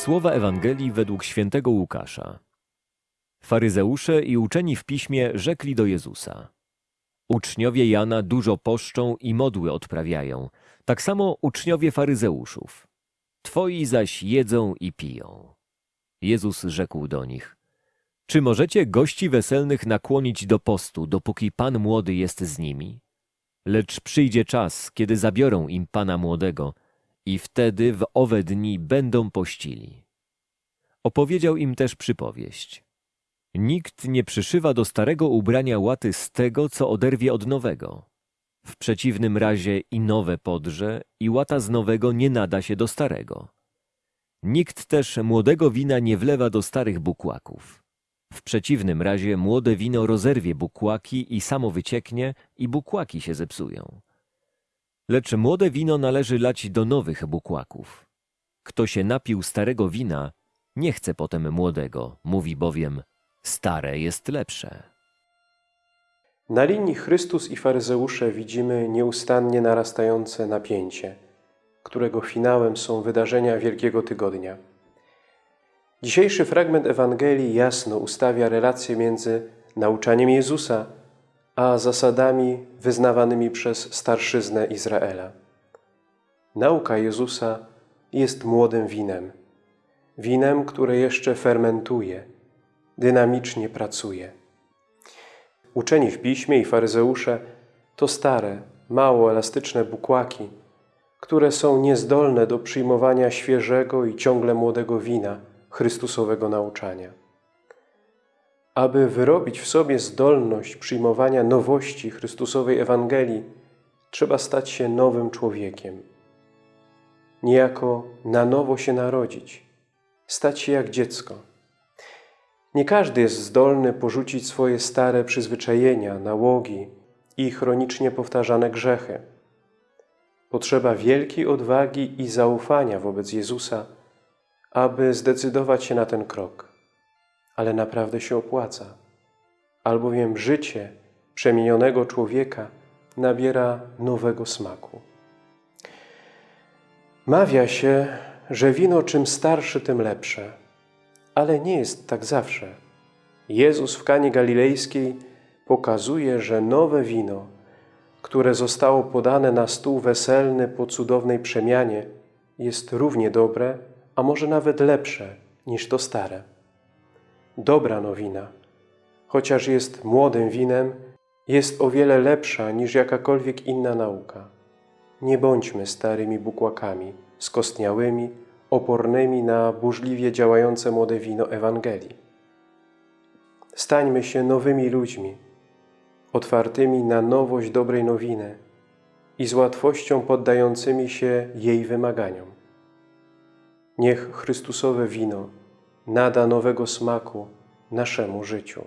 Słowa Ewangelii według świętego Łukasza. Faryzeusze i uczeni w piśmie rzekli do Jezusa. Uczniowie Jana dużo poszczą i modły odprawiają, tak samo uczniowie faryzeuszów. Twoi zaś jedzą i piją. Jezus rzekł do nich. Czy możecie gości weselnych nakłonić do postu, dopóki pan młody jest z nimi? Lecz przyjdzie czas, kiedy zabiorą im pana młodego i wtedy w owe dni będą pościli. Opowiedział im też przypowieść. Nikt nie przyszywa do starego ubrania łaty z tego, co oderwie od nowego. W przeciwnym razie i nowe podrze, i łata z nowego nie nada się do starego. Nikt też młodego wina nie wlewa do starych bukłaków. W przeciwnym razie młode wino rozerwie bukłaki i samo wycieknie i bukłaki się zepsują. Lecz młode wino należy lać do nowych bukłaków. Kto się napił starego wina, nie chce potem młodego, mówi bowiem, stare jest lepsze. Na linii Chrystus i faryzeusze widzimy nieustannie narastające napięcie, którego finałem są wydarzenia Wielkiego Tygodnia. Dzisiejszy fragment Ewangelii jasno ustawia relację między nauczaniem Jezusa a zasadami wyznawanymi przez starszyznę Izraela. Nauka Jezusa jest młodym winem. Winem, które jeszcze fermentuje, dynamicznie pracuje. Uczeni w piśmie i faryzeusze to stare, mało elastyczne bukłaki, które są niezdolne do przyjmowania świeżego i ciągle młodego wina Chrystusowego nauczania. Aby wyrobić w sobie zdolność przyjmowania nowości Chrystusowej Ewangelii, trzeba stać się nowym człowiekiem. Niejako na nowo się narodzić, stać się jak dziecko. Nie każdy jest zdolny porzucić swoje stare przyzwyczajenia, nałogi i chronicznie powtarzane grzechy. Potrzeba wielkiej odwagi i zaufania wobec Jezusa, aby zdecydować się na ten krok. Ale naprawdę się opłaca, albowiem życie przemienionego człowieka nabiera nowego smaku. Mawia się, że wino czym starsze, tym lepsze. Ale nie jest tak zawsze. Jezus w Kanie Galilejskiej pokazuje, że nowe wino, które zostało podane na stół weselny po cudownej przemianie, jest równie dobre, a może nawet lepsze niż to stare. Dobra nowina, chociaż jest młodym winem, jest o wiele lepsza niż jakakolwiek inna nauka. Nie bądźmy starymi bukłakami, skostniałymi, opornymi na burzliwie działające młode wino Ewangelii. Stańmy się nowymi ludźmi, otwartymi na nowość dobrej nowiny i z łatwością poddającymi się jej wymaganiom. Niech Chrystusowe wino nada nowego smaku naszemu życiu.